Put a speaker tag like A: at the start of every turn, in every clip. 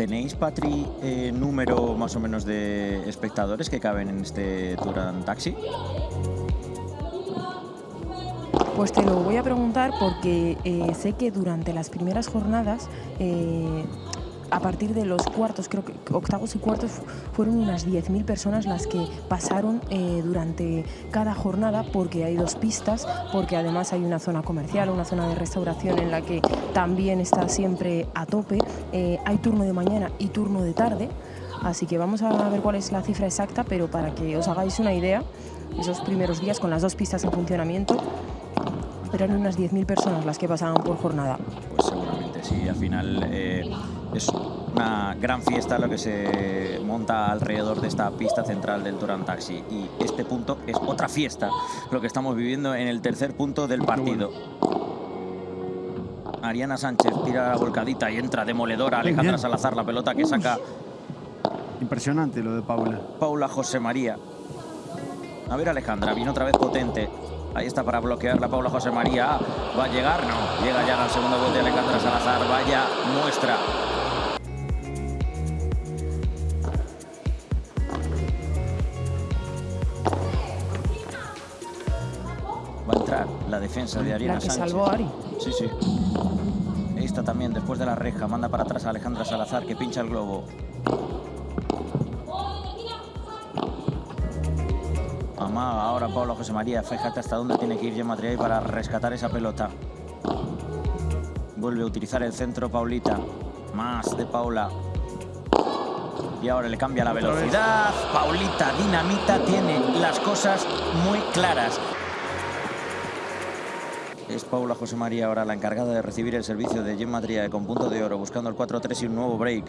A: ¿Tenéis, Patri, eh, número más o menos de espectadores que caben en este Touran Taxi?
B: Pues te lo voy a preguntar porque eh, sé que durante las primeras jornadas, eh, a partir de los cuartos, creo que octavos y cuartos, fu- fueron unas 10.000 personas las que pasaron eh, durante cada jornada porque hay dos pistas, porque además hay una zona comercial, una zona de restauración en la que también está siempre a tope. Eh, hay turno de mañana y turno de tarde. Así que vamos a ver cuál es la cifra exacta, pero para que os hagáis una idea, esos primeros días con las dos pistas en funcionamiento, eran unas 10.000 personas las que pasaban por jornada.
A: Pues seguramente sí, al final eh, es una gran fiesta lo que se monta alrededor de esta pista central del Touran Taxi. Y este punto es otra fiesta, lo que estamos viviendo en el tercer punto del partido. Ariana Sánchez tira la volcadita y entra demoledora. Alejandra. Salazar, la pelota que saca
C: Impresionante lo de Paula.
A: Paula José María. A ver, Alejandra, viene otra vez potente. Ahí está para bloquear la Paula José María. Ah, ¿Va a llegar? No. Llega ya al segundo bote Alejandra Salazar. Vaya muestra. Defensa de Ariana
B: La que
A: Sánchez.
B: salvó a Ari.
A: Sí, sí. Ahí está también, después de la reja, manda para atrás a Alejandra Salazar, que pincha el globo. Amaga ahora Pablo José María. Fíjate hasta dónde tiene que ir Gemma Triay para rescatar esa pelota. Vuelve a utilizar el centro Paulita. Más de Paula. Y ahora le cambia la velocidad. Paulita Dinamita tiene las cosas muy claras. Es Paula José María ahora la encargada de recibir el servicio de Gemma Triae con punto de oro, buscando el 4-3 y un nuevo break.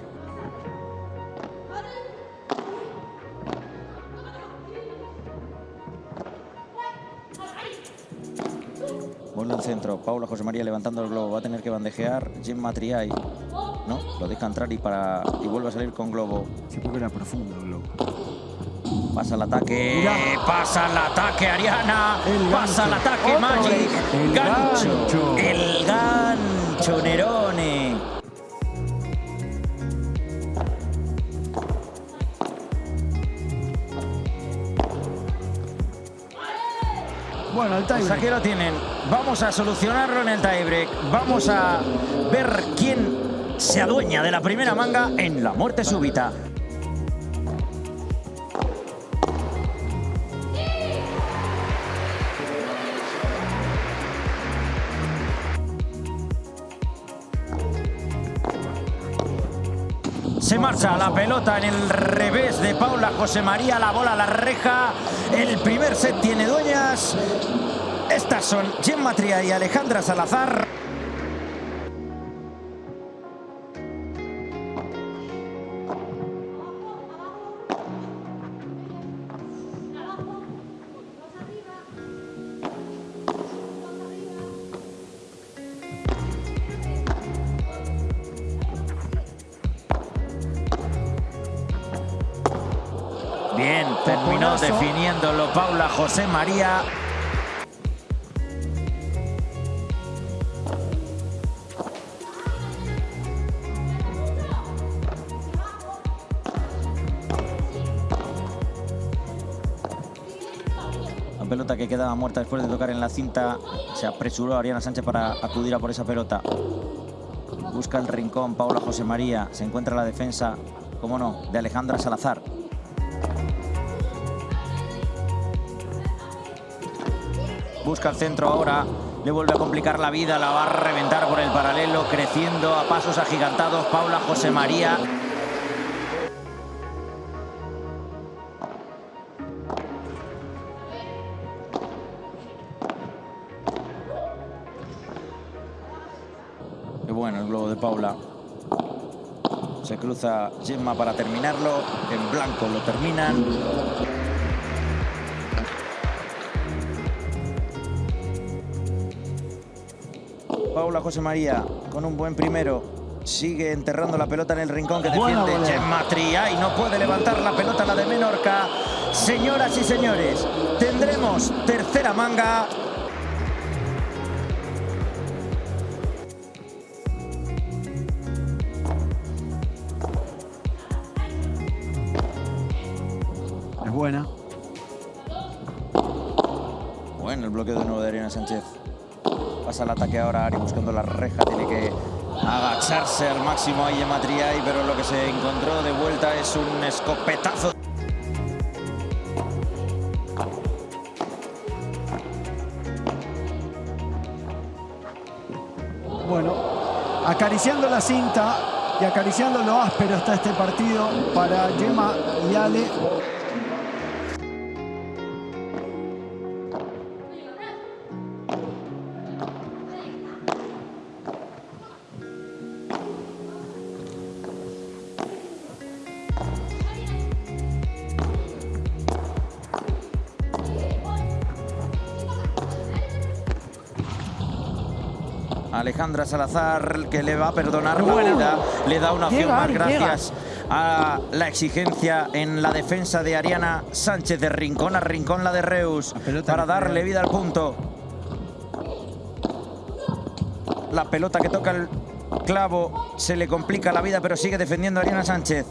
A: Bola al centro, Paula José María levantando el globo, va a tener que bandejear Gemma Triay. No, lo deja entrar y, para, y vuelve a salir con globo.
C: Sí, porque era profundo el globo.
A: Pasa el ataque,
C: Mira.
A: pasa el ataque Ariana,
C: El
A: pasa el ataque
C: Otro
A: Magic.
C: El gancho.
A: el gancho Nerone.
C: Bueno, el
A: Pues
C: tiebreak.
A: aquí lo tienen. Vamos a solucionarlo en el tiebreak. Vamos a ver quién se adueña de la primera manga en la muerte súbita. Se marcha la pelota en el revés de Paula José María, la bola a la reja. El primer set tiene dueñas. Estas son Gemma Tria y Alejandra Salazar. Bien, terminó
C: Toponazo.
A: definiéndolo Paula José María. La pelota que quedaba muerta después de tocar en la cinta. Se apresuró Ariana Sánchez para acudir a por esa pelota. Busca el rincón Paula José María. Se encuentra la defensa, cómo no, de Alejandra Salazar. Busca el centro ahora. Le vuelve a complicar la vida. La va a reventar por el paralelo. Creciendo a pasos agigantados. Paula José María. Qué bueno el globo de Paula. Se cruza Gemma para terminarlo. En blanco lo terminan. Paula José María con un buen primero. Sigue enterrando la pelota en el rincón que defiende Gemma y no puede levantar la pelota la de Menorca. Señoras y señores, tendremos tercera manga. Es buena. Bueno el bloqueo de nuevo de Ariana Sánchez. Pasa el ataque ahora Ari buscando la reja. Tiene que agacharse al máximo ahí Gemma Triay, pero lo que se encontró de vuelta es un escopetazo.
C: Bueno, acariciando la cinta y acariciando lo áspero está este partido para Gemma y Ale.
A: Alejandra Salazar que le va a perdonar la vida, le da una opción
B: Llega,
A: más.
B: Ari,
A: gracias a la exigencia en la defensa de Ariana Sánchez de Rincón a Rincón la de Reus
C: La
A: para darle vida al punto. La pelota que toca el clavo se le complica la vida pero sigue defendiendo a Ariana Sánchez.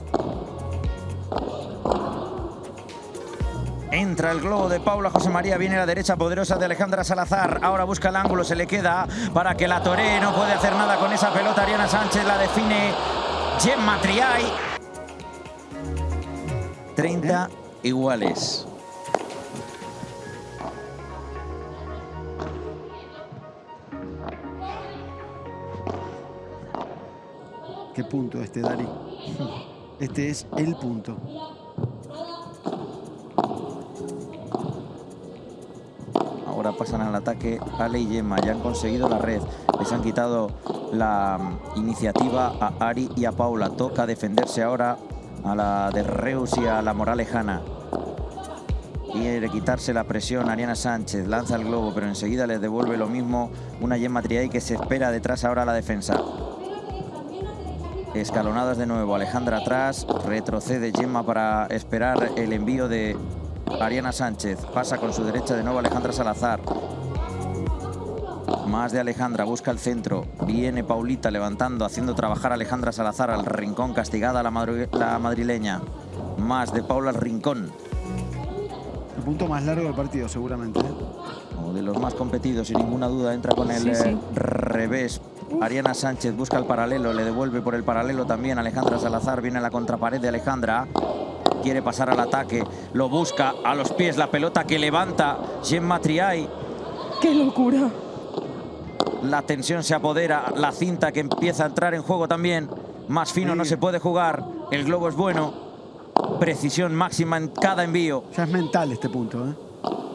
A: Entra el globo de Paula José María, viene la derecha poderosa de Alejandra Salazar. Ahora busca el ángulo, se le queda para que la toree. No puede hacer nada con esa pelota. Ariana Sánchez la define Gemma Triay. 30 iguales.
C: ¿Qué punto este, Dari? Este es el punto.
A: Pasan al ataque Ale y Gemma. Ya han conseguido la red. Les han quitado la mm, iniciativa a Ari y a Paula. Toca defenderse ahora a la de Reus y a la Moralejana. Quiere quitarse la presión Ariana Sánchez. Lanza el globo, pero enseguida les devuelve lo mismo una Gemma Triay que se espera detrás ahora a la defensa. Escalonadas de nuevo. Alejandra atrás. Retrocede Gemma para esperar el envío de Ariana Sánchez. Pasa con su derecha de nuevo Alejandra Salazar. Más de Alejandra, busca el centro. Viene Paulita levantando, haciendo trabajar a Alejandra Salazar al rincón, castigada la, madrileña. Más de Paula al rincón.
C: El punto más largo del partido, seguramente. ¿eh?
A: Uno de los más competidos, sin ninguna duda, entra con el
B: Sí, sí.
A: eh, revés. Ariana Sánchez busca el paralelo, le devuelve por el paralelo también Alejandra Salazar. Viene a la contrapared de Alejandra. Quiere pasar al ataque, lo busca a los pies, la pelota que levanta Gemma Triay.
B: ¡Qué locura!
A: La tensión se apodera, la cinta que empieza a entrar en juego también. Más fino no se puede jugar, el globo es bueno. Precisión máxima en cada envío.
C: Ya es mental este punto. ¿eh?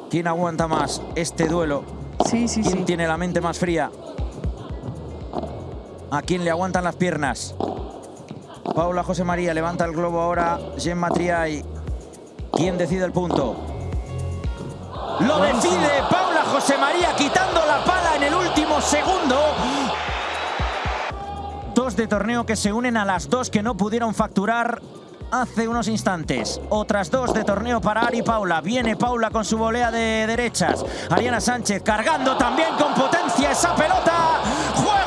A: ¿Quién aguanta más este duelo?
B: Sí, sí,
A: ¿Quién
B: sí.
A: tiene la mente más fría? ¿A quién le aguantan las piernas? Paula José María levanta el globo ahora. Gemma Triay. ¿Quién decide el punto? Lo decide Paula José María quitando la pala en el último segundo. Dos de torneo que se unen a las dos que no pudieron facturar hace unos instantes. Otras dos de torneo para Ari Paula. Viene Paula con su volea de derechas. Ariana Sánchez cargando también con potencia esa pelota. Juego,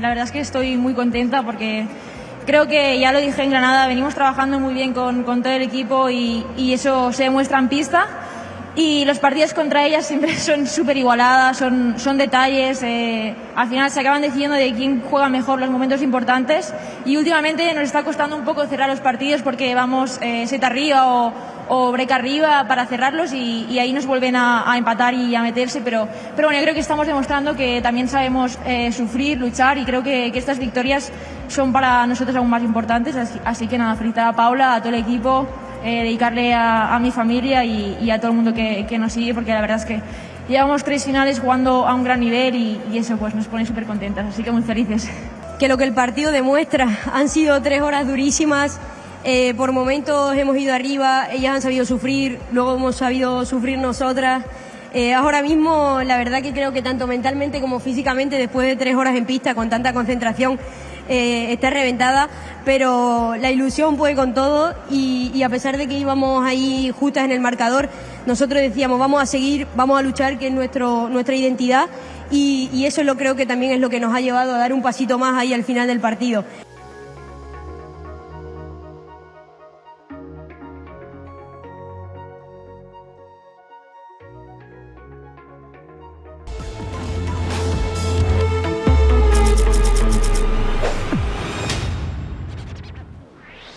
D: la verdad es que estoy muy contenta porque creo que ya lo dije en Granada, venimos trabajando muy bien con, con todo el equipo y, y eso se demuestra en pista. Y los partidos contra ellas siempre son súper igualadas, son, son detalles, eh, al final se acaban decidiendo de quién juega mejor los momentos importantes y últimamente nos está costando un poco cerrar los partidos porque vamos eh, set arriba o, o break arriba para cerrarlos y, y ahí nos vuelven a, a empatar y a meterse, pero, pero bueno, yo creo que estamos demostrando que también sabemos eh, sufrir, luchar y creo que, que estas victorias son para nosotros aún más importantes, así, así que nada, felicitar a Paula, a todo el equipo, eh, dedicarle a, a mi familia y, y a todo el mundo que, que nos sigue porque la verdad es que llevamos tres finales jugando a un gran nivel y, y eso pues nos pone súper contentas, así que muy felices.
E: que lo que el partido demuestra han sido tres horas durísimas. Eh, por momentos hemos ido arriba, ellas han sabido sufrir, luego hemos sabido sufrir nosotras. Eh, ahora mismo, la verdad que creo que tanto mentalmente como físicamente, después de tres horas en pista con tanta concentración, eh, esté reventada, pero la ilusión puede con todo y, y a pesar de que íbamos ahí justas en el marcador, nosotros decíamos vamos a seguir, vamos a luchar, que es nuestro, nuestra identidad y, y eso lo creo que también es lo que nos ha llevado a dar un pasito más ahí al final del partido.